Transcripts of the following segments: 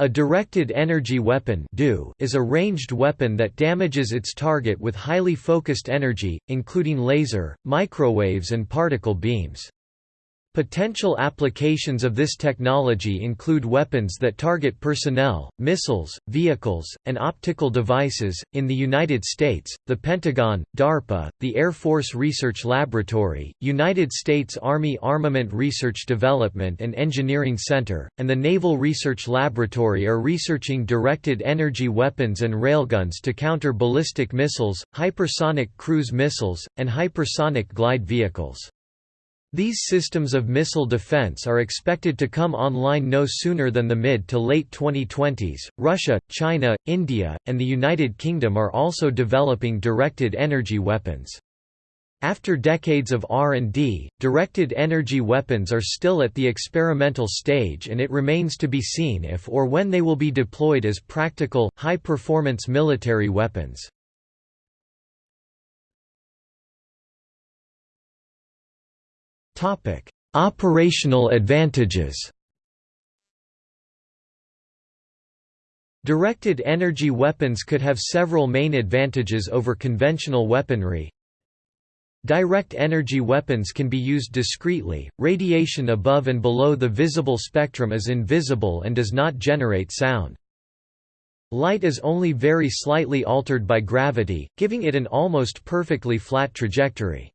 A directed energy weapon is a ranged weapon that damages its target with highly focused energy, including laser, microwaves and particle beams. Potential applications of this technology include weapons that target personnel, missiles, vehicles, and optical devices. In the United States, the Pentagon, DARPA, the Air Force Research Laboratory, United States Army Armament Research Development and Engineering Center, and the Naval Research Laboratory are researching directed energy weapons and railguns to counter ballistic missiles, hypersonic cruise missiles, and hypersonic glide vehicles. These systems of missile defense are expected to come online no sooner than the mid to late 2020s. Russia, China, India, and the United Kingdom are also developing directed energy weapons. After decades of R&D, directed energy weapons are still at the experimental stage and it remains to be seen if or when they will be deployed as practical, high-performance military weapons. Operational advantages Directed energy weapons could have several main advantages over conventional weaponry. Direct energy weapons can be used discreetly, radiation above and below the visible spectrum is invisible and does not generate sound. Light is only very slightly altered by gravity, giving it an almost perfectly flat trajectory.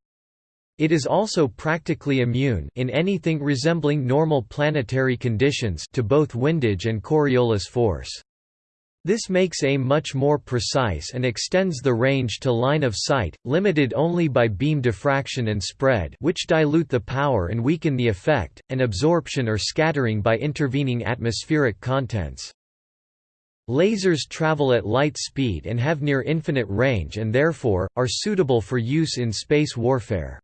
It is also practically immune in anything resembling normal planetary conditions to both windage and Coriolis force. This makes aim much more precise and extends the range to line of sight, limited only by beam diffraction and spread which dilute the power and weaken the effect, and absorption or scattering by intervening atmospheric contents. Lasers travel at light speed and have near infinite range and therefore, are suitable for use in space warfare.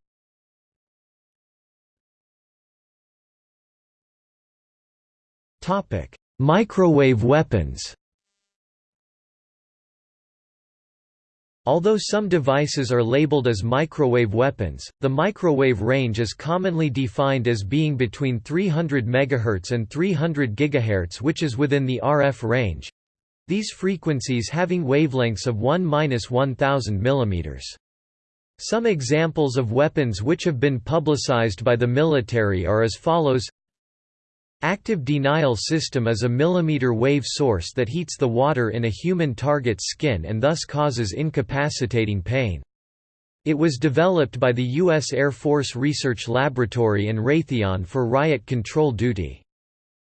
Topic: Microwave weapons. Although some devices are labeled as microwave weapons, the microwave range is commonly defined as being between 300 MHz and 300 GHz which is within the RF range. These frequencies having wavelengths of 1–1000 mm. Some examples of weapons which have been publicized by the military are as follows Active denial system is a millimeter wave source that heats the water in a human target's skin and thus causes incapacitating pain. It was developed by the U.S. Air Force Research Laboratory and Raytheon for riot control duty.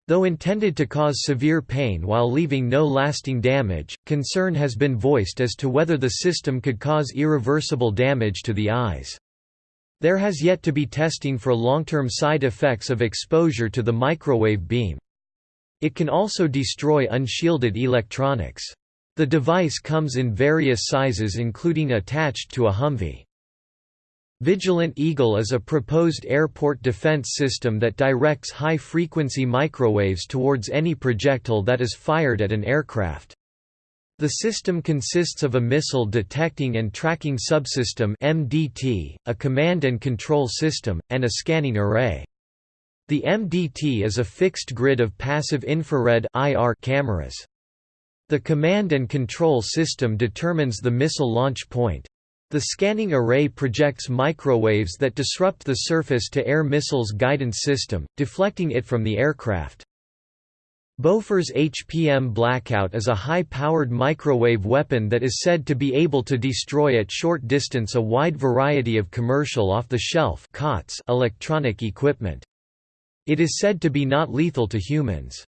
Though intended to cause severe pain while leaving no lasting damage, concern has been voiced as to whether the system could cause irreversible damage to the eyes. There has yet to be testing for long-term side effects of exposure to the microwave beam. It can also destroy unshielded electronics. The device comes in various sizes including attached to a Humvee. Vigilant Eagle is a proposed airport defense system that directs high-frequency microwaves towards any projectile that is fired at an aircraft. The system consists of a missile detecting and tracking subsystem MDT, a command and control system, and a scanning array. The MDT is a fixed grid of passive infrared IR cameras. The command and control system determines the missile launch point. The scanning array projects microwaves that disrupt the surface-to-air missile's guidance system, deflecting it from the aircraft. Bofors HPM Blackout is a high-powered microwave weapon that is said to be able to destroy at short distance a wide variety of commercial off-the-shelf electronic equipment. It is said to be not lethal to humans.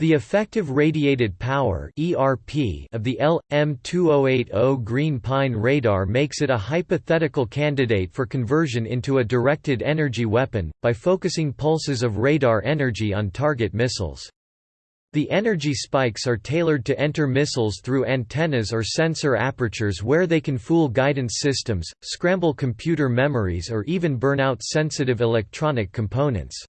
The effective radiated power (ERP) of the LM2080 Green Pine radar makes it a hypothetical candidate for conversion into a directed energy weapon by focusing pulses of radar energy on target missiles. The energy spikes are tailored to enter missiles through antennas or sensor apertures where they can fool guidance systems, scramble computer memories or even burn out sensitive electronic components.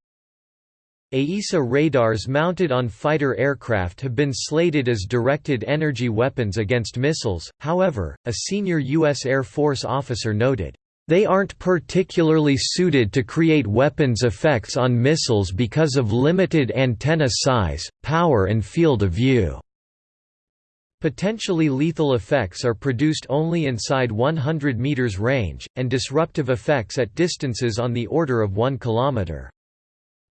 AESA radars mounted on fighter aircraft have been slated as directed energy weapons against missiles, however, a senior U.S. Air Force officer noted, They aren't particularly suited to create weapons effects on missiles because of limited antenna size, power and field of view. Potentially lethal effects are produced only inside 100 meters range, and disruptive effects at distances on the order of 1 kilometer.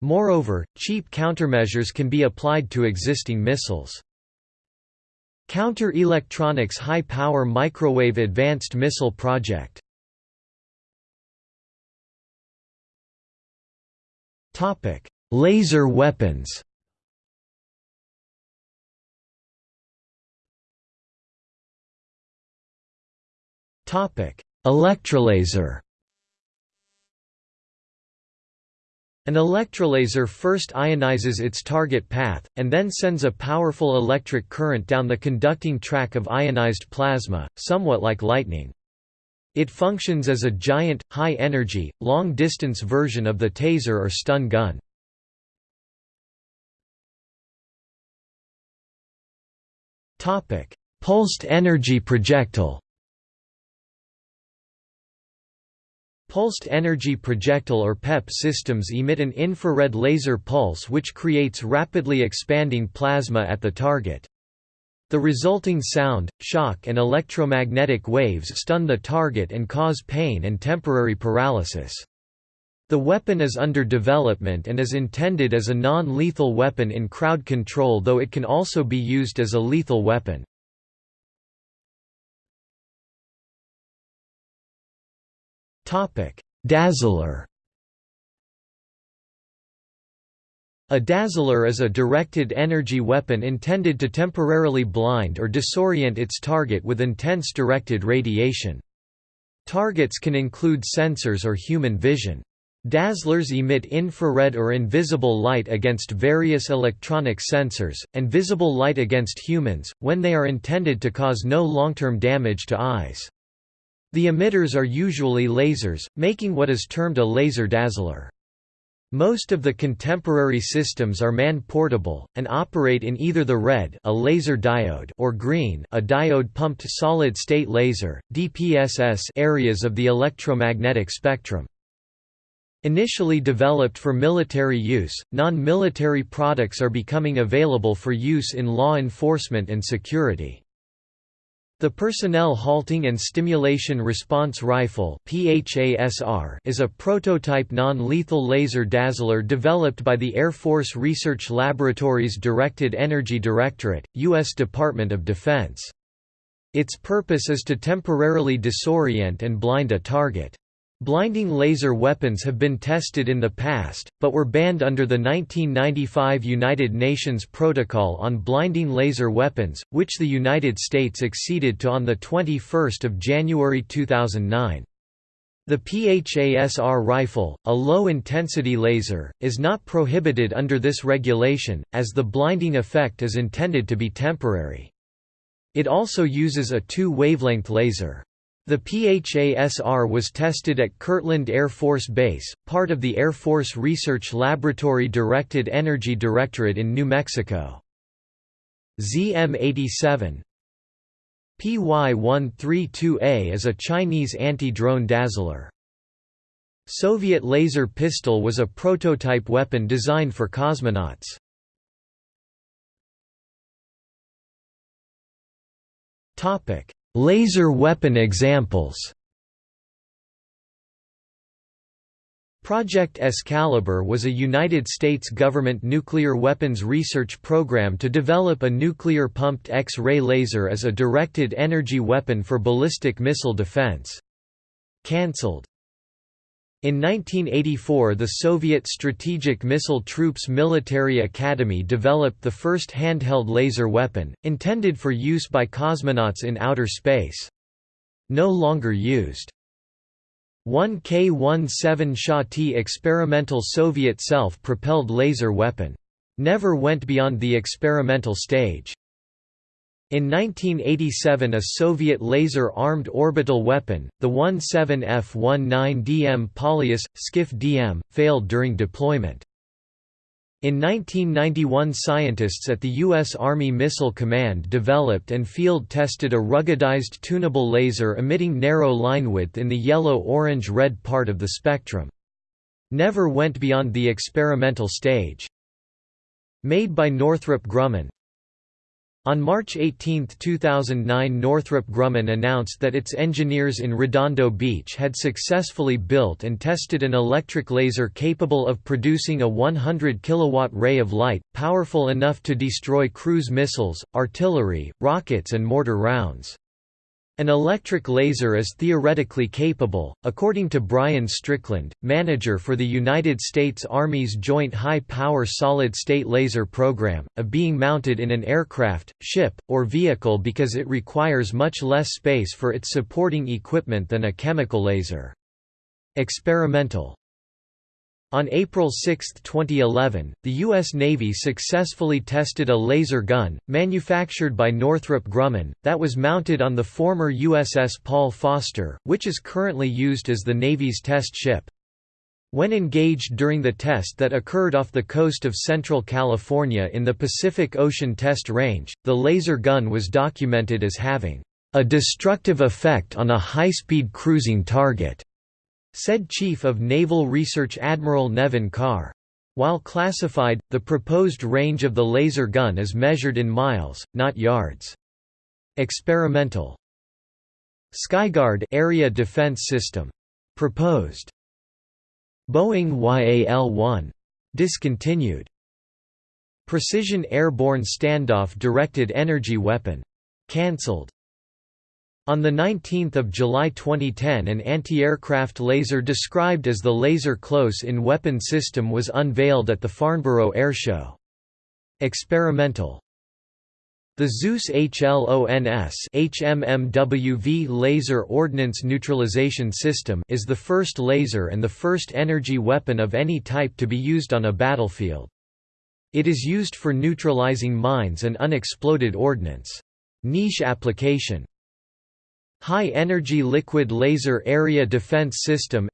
Moreover, cheap countermeasures can be applied to existing missiles. Counter-Electronics High-Power Microwave Advanced Missile Project. Laser weapons. Electrolaser An electrolaser first ionizes its target path, and then sends a powerful electric current down the conducting track of ionized plasma, somewhat like lightning. It functions as a giant, high-energy, long-distance version of the taser or stun gun. Pulsed energy projectile Pulsed energy projectile or PEP systems emit an infrared laser pulse which creates rapidly expanding plasma at the target. The resulting sound, shock and electromagnetic waves stun the target and cause pain and temporary paralysis. The weapon is under development and is intended as a non-lethal weapon in crowd control though it can also be used as a lethal weapon. Dazzler A dazzler is a directed energy weapon intended to temporarily blind or disorient its target with intense directed radiation. Targets can include sensors or human vision. Dazzlers emit infrared or invisible light against various electronic sensors, and visible light against humans, when they are intended to cause no long-term damage to eyes. The emitters are usually lasers, making what is termed a laser dazzler. Most of the contemporary systems are man-portable, and operate in either the red a laser diode or green a diode-pumped solid-state laser, DPSS areas of the electromagnetic spectrum. Initially developed for military use, non-military products are becoming available for use in law enforcement and security. The Personnel Halting and Stimulation Response Rifle is a prototype non-lethal laser dazzler developed by the Air Force Research Laboratory's Directed Energy Directorate, U.S. Department of Defense. Its purpose is to temporarily disorient and blind a target. Blinding laser weapons have been tested in the past, but were banned under the 1995 United Nations Protocol on Blinding Laser Weapons, which the United States acceded to on 21 January 2009. The PHASR rifle, a low-intensity laser, is not prohibited under this regulation, as the blinding effect is intended to be temporary. It also uses a two-wavelength laser. The PHASR was tested at Kirtland Air Force Base, part of the Air Force Research Laboratory Directed Energy Directorate in New Mexico. ZM-87 PY-132A is a Chinese anti-drone dazzler. Soviet laser pistol was a prototype weapon designed for cosmonauts. Topic: Laser weapon examples Project Excalibur was a United States government nuclear weapons research program to develop a nuclear-pumped X-ray laser as a directed energy weapon for ballistic missile defense. Cancelled in 1984 the Soviet Strategic Missile Troops Military Academy developed the first handheld laser weapon, intended for use by cosmonauts in outer space. No longer used. 1K-17 Shah-T experimental Soviet self-propelled laser weapon. Never went beyond the experimental stage. In 1987 a Soviet laser-armed orbital weapon, the 17F-19DM Polyus, Skif-DM, failed during deployment. In 1991 scientists at the U.S. Army Missile Command developed and field-tested a ruggedized tunable laser emitting narrow line width in the yellow-orange-red part of the spectrum. Never went beyond the experimental stage. Made by Northrop Grumman, on March 18, 2009 Northrop Grumman announced that its engineers in Redondo Beach had successfully built and tested an electric laser capable of producing a 100 kilowatt ray of light, powerful enough to destroy cruise missiles, artillery, rockets and mortar rounds. An electric laser is theoretically capable, according to Brian Strickland, manager for the United States Army's Joint High-Power Solid-State Laser Program, of being mounted in an aircraft, ship, or vehicle because it requires much less space for its supporting equipment than a chemical laser. Experimental on April 6, 2011, the U.S. Navy successfully tested a laser gun, manufactured by Northrop Grumman, that was mounted on the former USS Paul Foster, which is currently used as the Navy's test ship. When engaged during the test that occurred off the coast of Central California in the Pacific Ocean Test Range, the laser gun was documented as having a destructive effect on a high-speed cruising target said Chief of Naval Research Admiral Nevin Carr. While classified, the proposed range of the laser gun is measured in miles, not yards. Experimental Skyguard Area Defense System. Proposed. Boeing YAL-1. Discontinued. Precision Airborne Standoff Directed Energy Weapon. Cancelled. On 19 July 2010 an anti-aircraft laser described as the Laser Close-in Weapon System was unveiled at the Farnborough Airshow. Experimental the Zeus HLONS HMMWV Laser Ordnance Neutralization System is the first laser and the first energy weapon of any type to be used on a battlefield. It is used for neutralizing mines and unexploded ordnance. Niche application High Energy Liquid Laser Area Defense System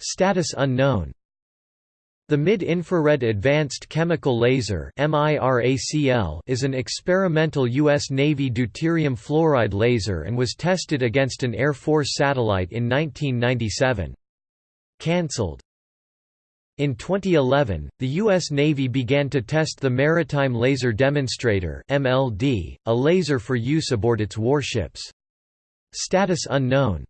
Status unknown the Mid-Infrared Advanced Chemical Laser is an experimental U.S. Navy deuterium fluoride laser and was tested against an Air Force satellite in 1997. Cancelled in 2011, the U.S. Navy began to test the Maritime Laser Demonstrator (MLD), a laser for use aboard its warships. Status unknown.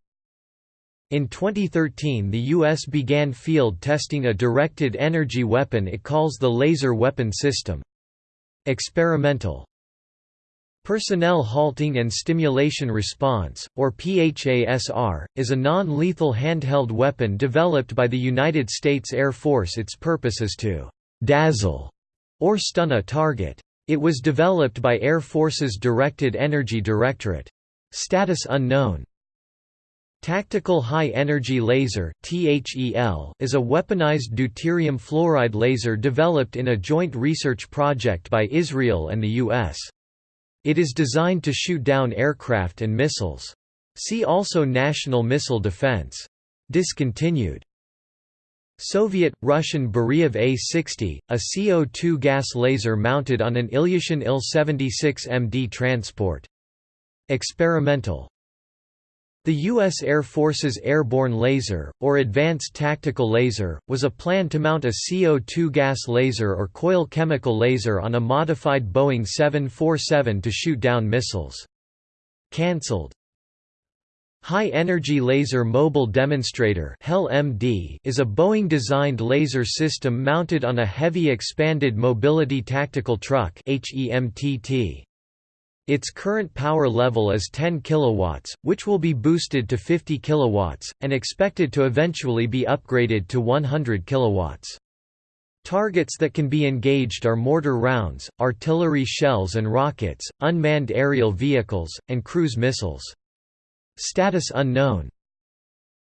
In 2013 the U.S. began field testing a directed energy weapon it calls the Laser Weapon System. Experimental Personnel Halting and Stimulation Response, or PHASR, is a non-lethal handheld weapon developed by the United States Air Force its purpose is to «dazzle» or stun a target. It was developed by Air Force's Directed Energy Directorate. Status unknown. Tactical High Energy Laser is a weaponized deuterium fluoride laser developed in a joint research project by Israel and the U.S. It is designed to shoot down aircraft and missiles. See also National Missile Defense. Discontinued. Soviet, Russian Beriev A-60, a CO2 gas laser mounted on an Ilyushin Il-76MD transport. Experimental the U.S. Air Force's Airborne Laser, or Advanced Tactical Laser, was a plan to mount a CO2 gas laser or coil chemical laser on a modified Boeing 747 to shoot down missiles. Cancelled. High Energy Laser Mobile Demonstrator is a Boeing-designed laser system mounted on a Heavy Expanded Mobility Tactical Truck HEMTT. Its current power level is 10 kilowatts, which will be boosted to 50 kilowatts and expected to eventually be upgraded to 100 kilowatts. Targets that can be engaged are mortar rounds, artillery shells and rockets, unmanned aerial vehicles, and cruise missiles. Status unknown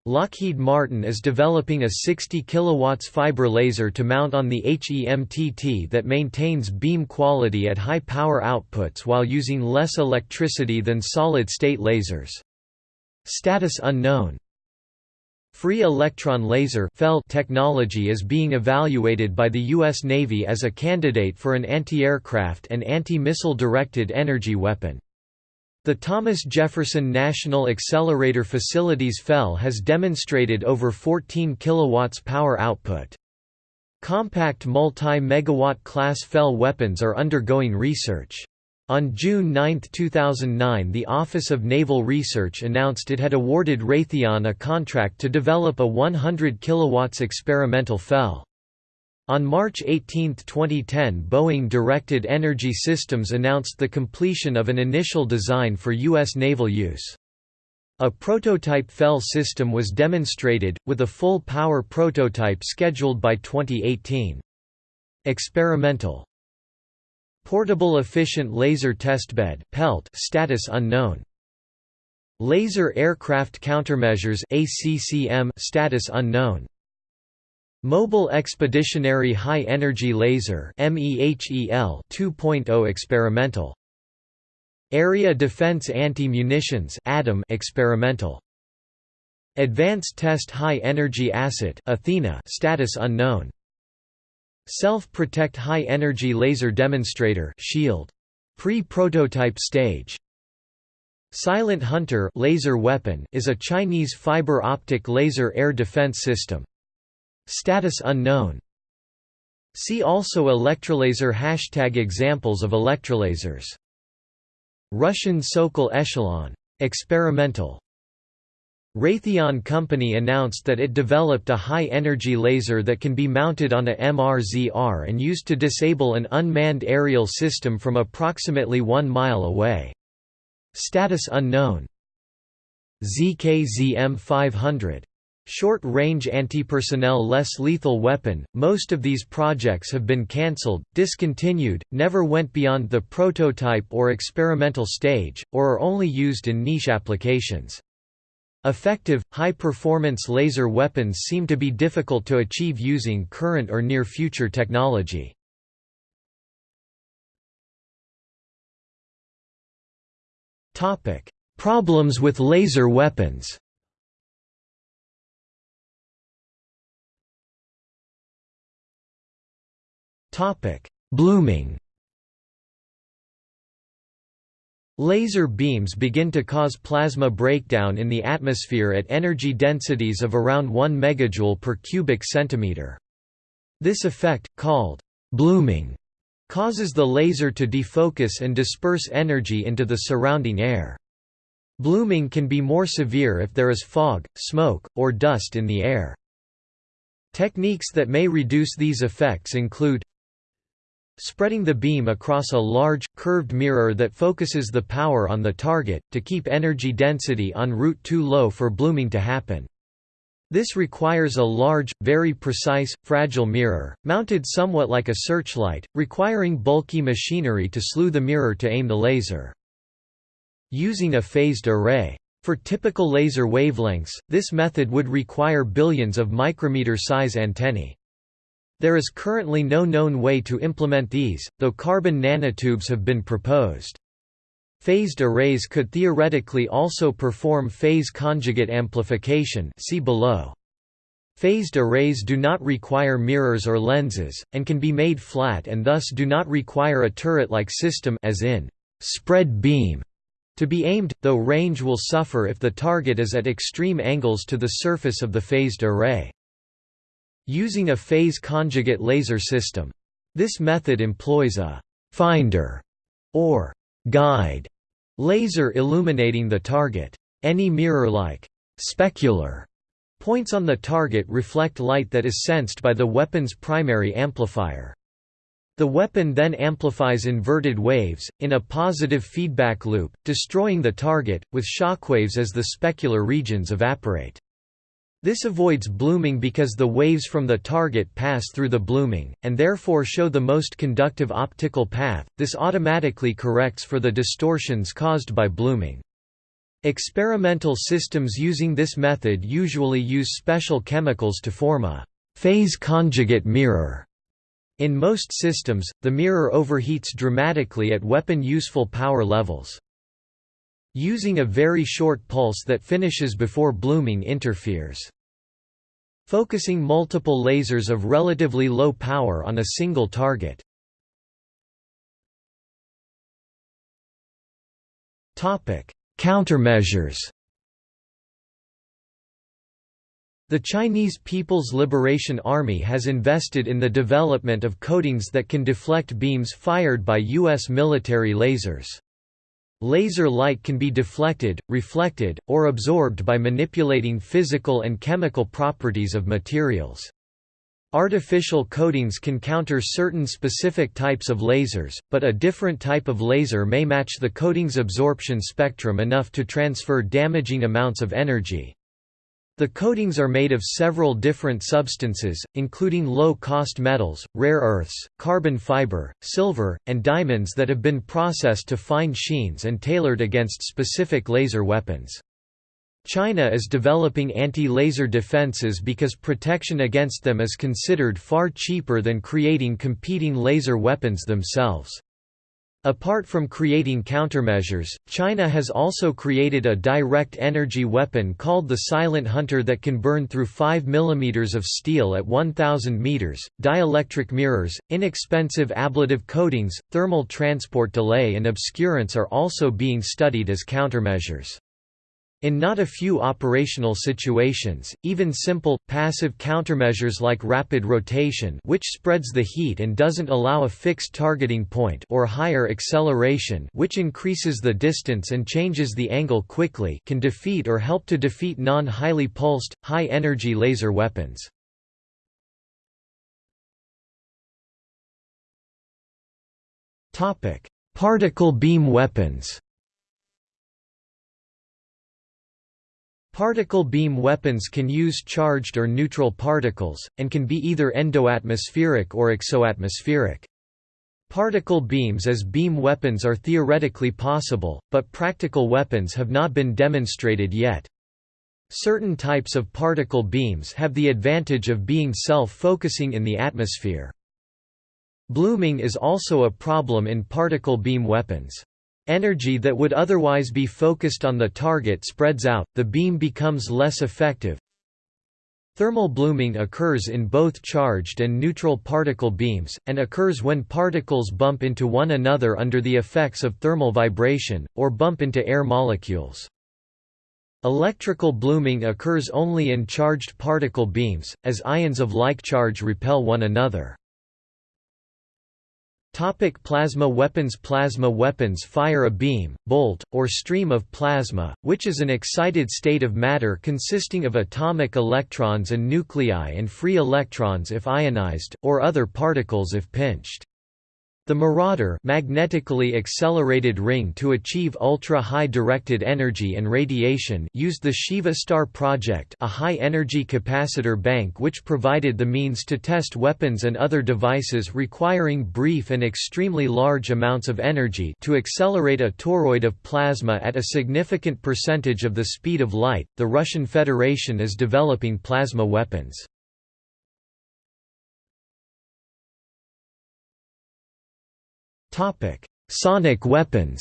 Lockheed Martin is developing a 60 kW fiber laser to mount on the HEMTT that maintains beam quality at high power outputs while using less electricity than solid-state lasers. Status unknown Free electron laser technology is being evaluated by the U.S. Navy as a candidate for an anti-aircraft and anti-missile directed energy weapon. The Thomas Jefferson National Accelerator Facilities FEL has demonstrated over 14 kW power output. Compact multi-megawatt class FEL weapons are undergoing research. On June 9, 2009 the Office of Naval Research announced it had awarded Raytheon a contract to develop a 100 kW experimental FEL. On March 18, 2010 Boeing Directed Energy Systems announced the completion of an initial design for U.S. naval use. A prototype FEL system was demonstrated, with a full power prototype scheduled by 2018. Experimental Portable Efficient Laser Testbed (PELT) status unknown. Laser Aircraft Countermeasures (ACCM) status unknown. Mobile Expeditionary High Energy Laser (MEHEL) 2.0 experimental. Area Defense Anti-Munitions experimental. Advanced Test High Energy Asset (ATHENA) status unknown. Self-Protect High Energy Laser Demonstrator shield. Pre-prototype stage. Silent Hunter laser weapon is a Chinese fiber optic laser air defense system. Status unknown. See also Electrolaser Hashtag Examples of electrolasers Russian Sokol Echelon. Experimental Raytheon Company announced that it developed a high-energy laser that can be mounted on a MRZR and used to disable an unmanned aerial system from approximately one mile away. Status unknown. ZKZM 500. Short-range anti-personnel less lethal weapon, most of these projects have been cancelled, discontinued, never went beyond the prototype or experimental stage, or are only used in niche applications. Effective, high-performance laser weapons seem to be difficult to achieve using current or near-future technology. Problems with laser weapons Blooming Laser beams begin to cause plasma breakdown in the atmosphere at energy densities of around 1 megajoule per cubic centimeter. This effect, called blooming, causes the laser to defocus and disperse energy into the surrounding air. Blooming can be more severe if there is fog, smoke, or dust in the air. Techniques that may reduce these effects include Spreading the beam across a large, curved mirror that focuses the power on the target, to keep energy density en route too low for blooming to happen. This requires a large, very precise, fragile mirror, mounted somewhat like a searchlight, requiring bulky machinery to slew the mirror to aim the laser. Using a phased array. For typical laser wavelengths, this method would require billions of micrometer-size antennae. There is currently no known way to implement these, though carbon nanotubes have been proposed. Phased arrays could theoretically also perform phase conjugate amplification see below. Phased arrays do not require mirrors or lenses, and can be made flat and thus do not require a turret-like system as in spread beam to be aimed, though range will suffer if the target is at extreme angles to the surface of the phased array. Using a phase conjugate laser system. This method employs a «finder» or «guide» laser illuminating the target. Any mirror-like «specular» points on the target reflect light that is sensed by the weapon's primary amplifier. The weapon then amplifies inverted waves, in a positive feedback loop, destroying the target, with shockwaves as the specular regions evaporate. This avoids blooming because the waves from the target pass through the blooming, and therefore show the most conductive optical path, this automatically corrects for the distortions caused by blooming. Experimental systems using this method usually use special chemicals to form a phase conjugate mirror. In most systems, the mirror overheats dramatically at weapon useful power levels. Using a very short pulse that finishes before blooming interferes. focusing multiple lasers of relatively low power on a single target. Countermeasures The Chinese People's Liberation Army has invested in the development of coatings that can deflect beams fired by U.S. military lasers. Laser light can be deflected, reflected, or absorbed by manipulating physical and chemical properties of materials. Artificial coatings can counter certain specific types of lasers, but a different type of laser may match the coating's absorption spectrum enough to transfer damaging amounts of energy. The coatings are made of several different substances, including low-cost metals, rare earths, carbon fiber, silver, and diamonds that have been processed to fine sheens and tailored against specific laser weapons. China is developing anti-laser defenses because protection against them is considered far cheaper than creating competing laser weapons themselves. Apart from creating countermeasures, China has also created a direct energy weapon called the Silent Hunter that can burn through 5 mm of steel at 1000 meters. Dielectric mirrors, inexpensive ablative coatings, thermal transport delay and obscurance are also being studied as countermeasures. In not a few operational situations, even simple, passive countermeasures like rapid rotation which spreads the heat and doesn't allow a fixed targeting point or higher acceleration which increases the distance and changes the angle quickly can defeat or help to defeat non-highly pulsed, high-energy laser weapons. Particle beam weapons Particle beam weapons can use charged or neutral particles, and can be either endoatmospheric or exoatmospheric. Particle beams as beam weapons are theoretically possible, but practical weapons have not been demonstrated yet. Certain types of particle beams have the advantage of being self-focusing in the atmosphere. Blooming is also a problem in particle beam weapons. Energy that would otherwise be focused on the target spreads out, the beam becomes less effective. Thermal blooming occurs in both charged and neutral particle beams, and occurs when particles bump into one another under the effects of thermal vibration, or bump into air molecules. Electrical blooming occurs only in charged particle beams, as ions of like charge repel one another. Topic plasma weapons Plasma weapons fire a beam, bolt, or stream of plasma, which is an excited state of matter consisting of atomic electrons and nuclei and free electrons if ionized, or other particles if pinched. The Marauder magnetically accelerated ring to achieve ultra-high directed energy and radiation used the Shiva Star project a high-energy capacitor bank which provided the means to test weapons and other devices requiring brief and extremely large amounts of energy to accelerate a toroid of plasma at a significant percentage of the speed of light. The Russian Federation is developing plasma weapons. Topic: Sonic weapons.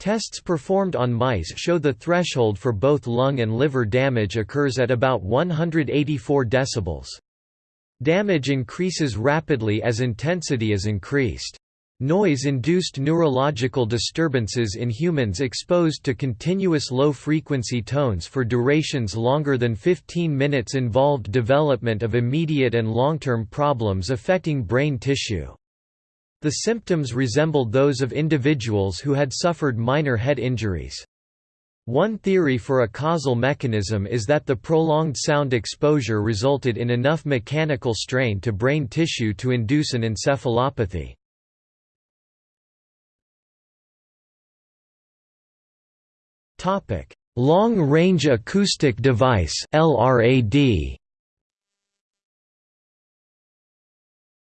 Tests performed on mice show the threshold for both lung and liver damage occurs at about 184 decibels. Damage increases rapidly as intensity is increased. Noise-induced neurological disturbances in humans exposed to continuous low-frequency tones for durations longer than 15 minutes involved development of immediate and long-term problems affecting brain tissue. The symptoms resembled those of individuals who had suffered minor head injuries. One theory for a causal mechanism is that the prolonged sound exposure resulted in enough mechanical strain to brain tissue to induce an encephalopathy. Long-range acoustic device LRAD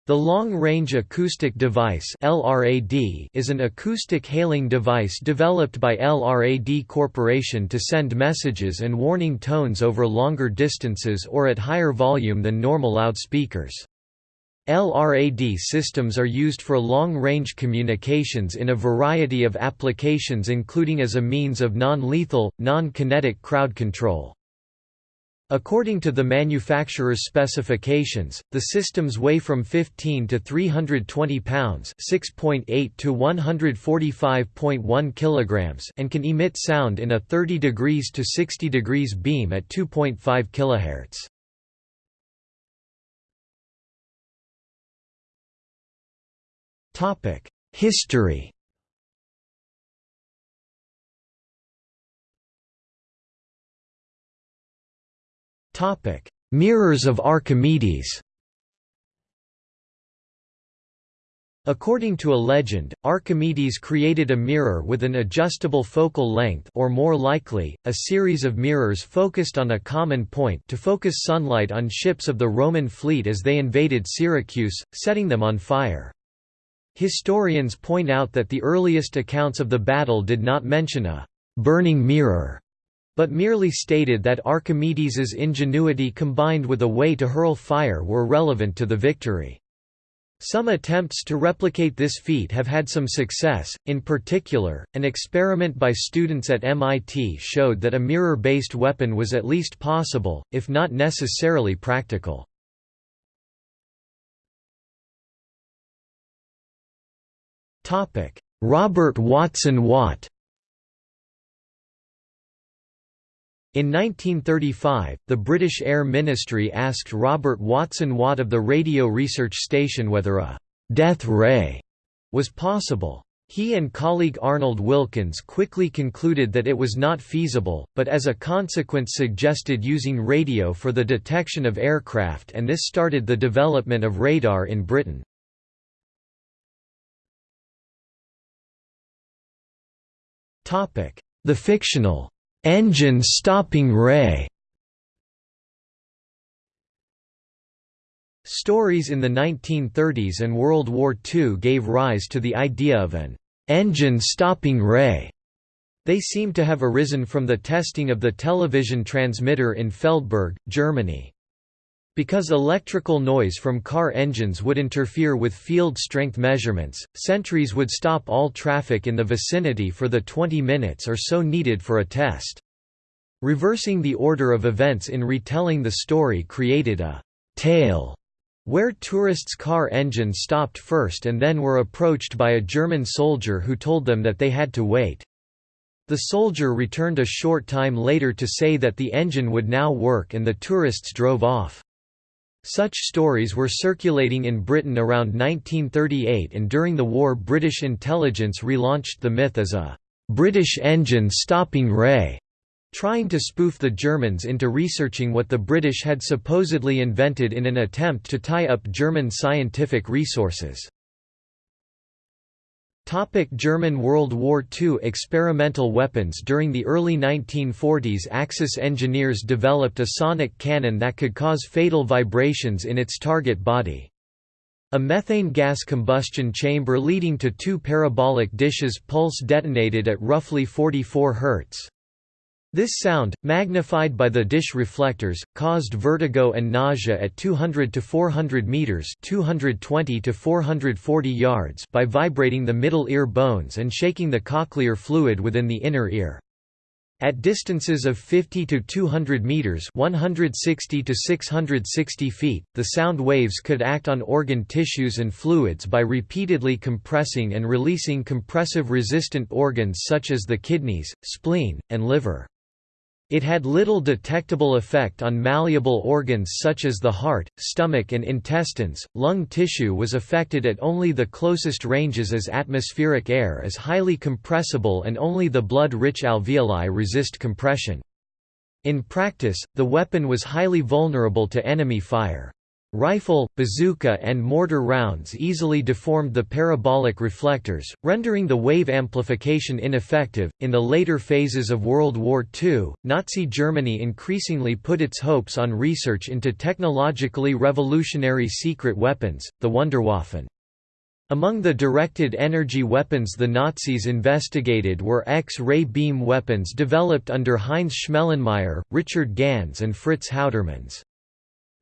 The Long-Range Acoustic Device LRAD is an acoustic hailing device developed by LRAD Corporation to send messages and warning tones over longer distances or at higher volume than normal loudspeakers. LRAD systems are used for long-range communications in a variety of applications including as a means of non-lethal, non-kinetic crowd control. According to the manufacturer's specifications, the systems weigh from 15 to 320 pounds (6.8 to 145.1 kilograms) and can emit sound in a 30 degrees to 60 degrees beam at 2.5 kHz. Topic: History. Topic: Mirrors of Archimedes. According to a legend, Archimedes created a mirror with an adjustable focal length or more likely, a series of mirrors focused on a common point to focus sunlight on ships of the Roman fleet as they invaded Syracuse, setting them on fire. Historians point out that the earliest accounts of the battle did not mention a «burning mirror», but merely stated that Archimedes's ingenuity combined with a way to hurl fire were relevant to the victory. Some attempts to replicate this feat have had some success, in particular, an experiment by students at MIT showed that a mirror-based weapon was at least possible, if not necessarily practical. Topic: Robert Watson Watt. In 1935, the British Air Ministry asked Robert Watson Watt of the Radio Research Station whether a «death ray» was possible. He and colleague Arnold Wilkins quickly concluded that it was not feasible, but as a consequence suggested using radio for the detection of aircraft and this started the development of radar in Britain. The fictional engine stopping ray Stories in the 1930s and World War II gave rise to the idea of an engine stopping ray. They seem to have arisen from the testing of the television transmitter in Feldberg, Germany. Because electrical noise from car engines would interfere with field strength measurements, sentries would stop all traffic in the vicinity for the 20 minutes or so needed for a test. Reversing the order of events in retelling the story created a «tale» where tourists' car engines stopped first and then were approached by a German soldier who told them that they had to wait. The soldier returned a short time later to say that the engine would now work and the tourists drove off. Such stories were circulating in Britain around 1938 and during the war British intelligence relaunched the myth as a «British engine stopping ray», trying to spoof the Germans into researching what the British had supposedly invented in an attempt to tie up German scientific resources. Topic German World War II Experimental weapons During the early 1940s Axis engineers developed a sonic cannon that could cause fatal vibrations in its target body. A methane gas combustion chamber leading to two parabolic dishes pulse detonated at roughly 44 Hz. This sound, magnified by the dish reflectors, caused vertigo and nausea at 200 to 400 meters (220 to 440 yards) by vibrating the middle ear bones and shaking the cochlear fluid within the inner ear. At distances of 50 to 200 meters (160 to 660 feet), the sound waves could act on organ tissues and fluids by repeatedly compressing and releasing compressive resistant organs such as the kidneys, spleen, and liver. It had little detectable effect on malleable organs such as the heart, stomach and intestines. Lung tissue was affected at only the closest ranges as atmospheric air is highly compressible and only the blood-rich alveoli resist compression. In practice, the weapon was highly vulnerable to enemy fire. Rifle, bazooka and mortar rounds easily deformed the parabolic reflectors, rendering the wave amplification ineffective. In the later phases of World War II, Nazi Germany increasingly put its hopes on research into technologically revolutionary secret weapons, the Wunderwaffen. Among the directed energy weapons the Nazis investigated were X-ray beam weapons developed under Heinz Schmellenmeier, Richard Gans and Fritz Houtermans.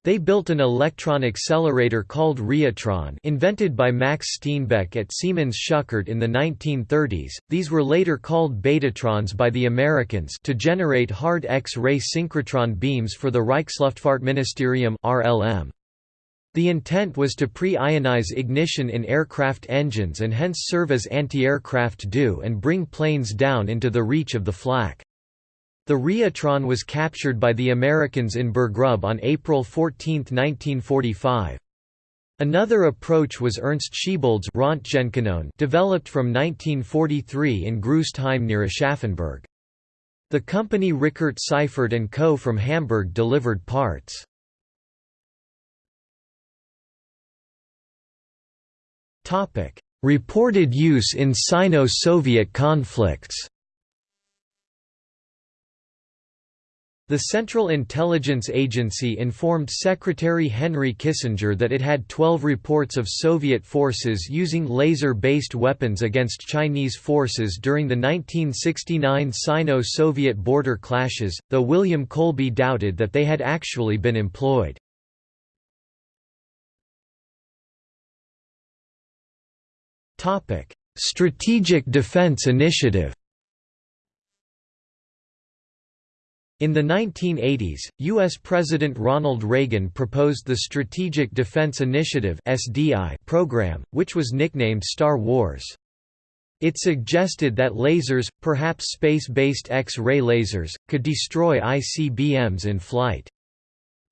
They built an electron accelerator called Rheotron invented by Max Steenbeck at Siemens Schuckert in the 1930s, these were later called betatrons by the Americans to generate hard X-ray synchrotron beams for the Reichsluftfahrtministerium RLM. The intent was to pre-ionize ignition in aircraft engines and hence serve as anti-aircraft dew and bring planes down into the reach of the flak. The Rheotron was captured by the Americans in Burggrub on April 14, 1945. Another approach was Ernst Schiebold's developed from 1943 in Großostheim near Aschaffenburg. The company Richert Seifert & Co. from Hamburg delivered parts. Reported use in Sino-Soviet conflicts The Central Intelligence Agency informed Secretary Henry Kissinger that it had 12 reports of Soviet forces using laser-based weapons against Chinese forces during the 1969 Sino-Soviet border clashes, though William Colby doubted that they had actually been employed. Strategic Defense Initiative In the 1980s, U.S. President Ronald Reagan proposed the Strategic Defense Initiative program, which was nicknamed Star Wars. It suggested that lasers, perhaps space-based X-ray lasers, could destroy ICBMs in flight.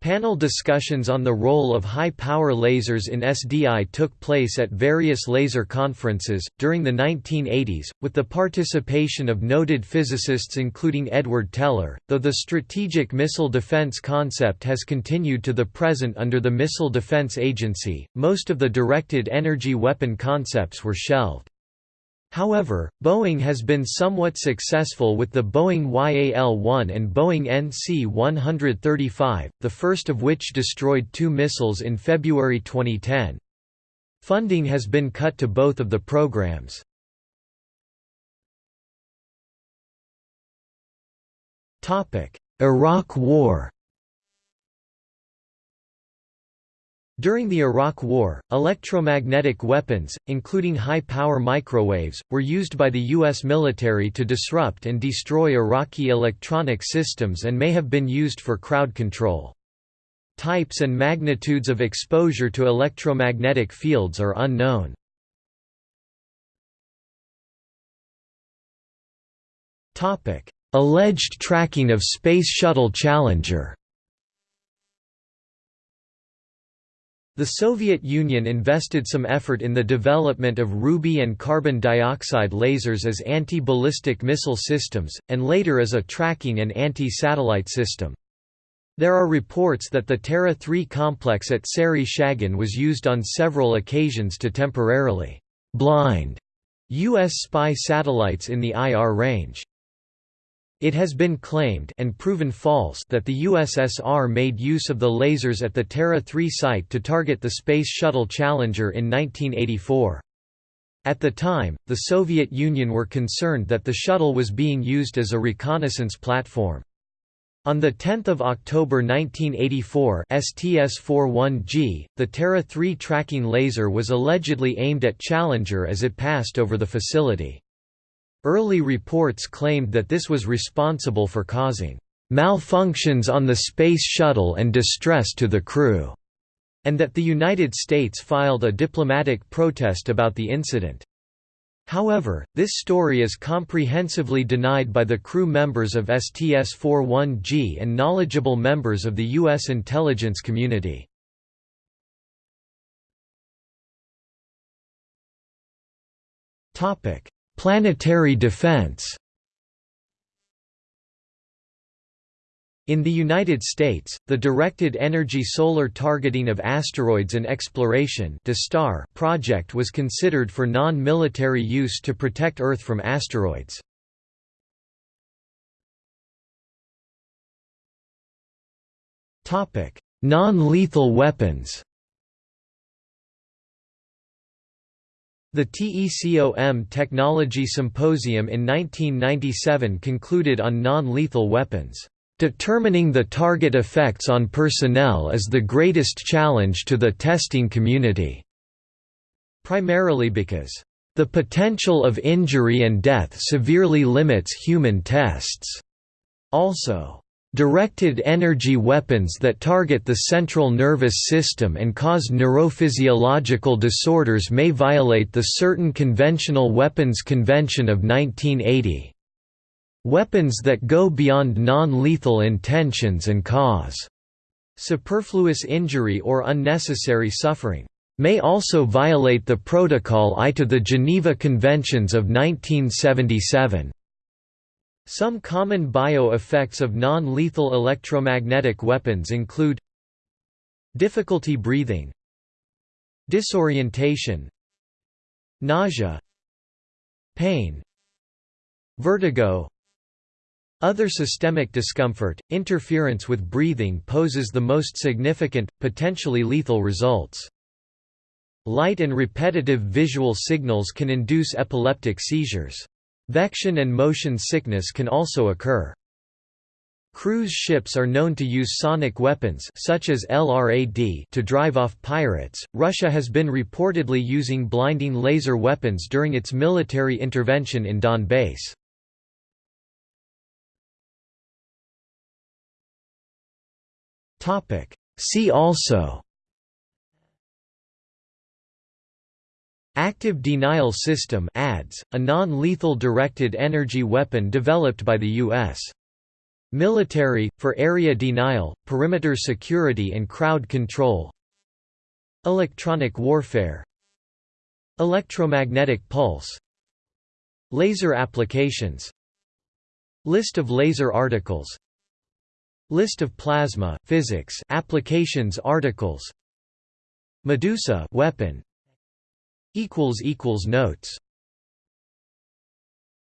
Panel discussions on the role of high-power lasers in SDI took place at various laser conferences, during the 1980s, with the participation of noted physicists including Edward Teller, though the strategic missile defense concept has continued to the present under the Missile Defense Agency, most of the directed energy weapon concepts were shelved. However, Boeing has been somewhat successful with the Boeing YAL-1 and Boeing NC-135, the first of which destroyed two missiles in February 2010. Funding has been cut to both of the programs. Iraq War During the Iraq War, electromagnetic weapons, including high-power microwaves, were used by the U.S. military to disrupt and destroy Iraqi electronic systems and may have been used for crowd control. Types and magnitudes of exposure to electromagnetic fields are unknown. Alleged tracking of Space Shuttle Challenger The Soviet Union invested some effort in the development of ruby and carbon dioxide lasers as anti-ballistic missile systems, and later as a tracking and anti-satellite system. There are reports that the Terra 3 complex at Sary Shagan was used on several occasions to temporarily blind U.S. spy satellites in the IR range. It has been claimed and proven false that the USSR made use of the lasers at the Terra 3 site to target the Space Shuttle Challenger in 1984. At the time, the Soviet Union were concerned that the shuttle was being used as a reconnaissance platform. On 10 October 1984 STS-41G, the Terra 3 tracking laser was allegedly aimed at Challenger as it passed over the facility. Early reports claimed that this was responsible for causing malfunctions on the Space Shuttle and distress to the crew, and that the United States filed a diplomatic protest about the incident. However, this story is comprehensively denied by the crew members of STS-41G and knowledgeable members of the U.S. intelligence community. Planetary defense In the United States, the Directed Energy Solar Targeting of Asteroids and Exploration project was considered for non-military use to protect Earth from asteroids. Non-lethal weapons The TECOM Technology Symposium in 1997 concluded on non-lethal weapons. Determining the target effects on personnel is the greatest challenge to the testing community. Primarily because the potential of injury and death severely limits human tests. Also, directed energy weapons that target the central nervous system and cause neurophysiological disorders may violate the Certain Conventional Weapons Convention of 1980. Weapons that go beyond non-lethal intentions and cause superfluous injury or unnecessary suffering may also violate the Protocol I to the Geneva Conventions of 1977. Some common bio-effects of non-lethal electromagnetic weapons include difficulty breathing disorientation nausea pain vertigo other systemic discomfort, interference with breathing poses the most significant, potentially lethal results. Light and repetitive visual signals can induce epileptic seizures. Vection and motion sickness can also occur. Cruise ships are known to use sonic weapons such as LRAD to drive off pirates. Russia has been reportedly using blinding laser weapons during its military intervention in Donbass. Topic. See also Active Denial System ADS, a non-lethal directed energy weapon developed by the U.S. military, for area denial, perimeter security and crowd control. Electronic warfare. Electromagnetic pulse. Laser applications. List of laser articles. List of plasma physics applications articles. Medusa weapon equals equals notes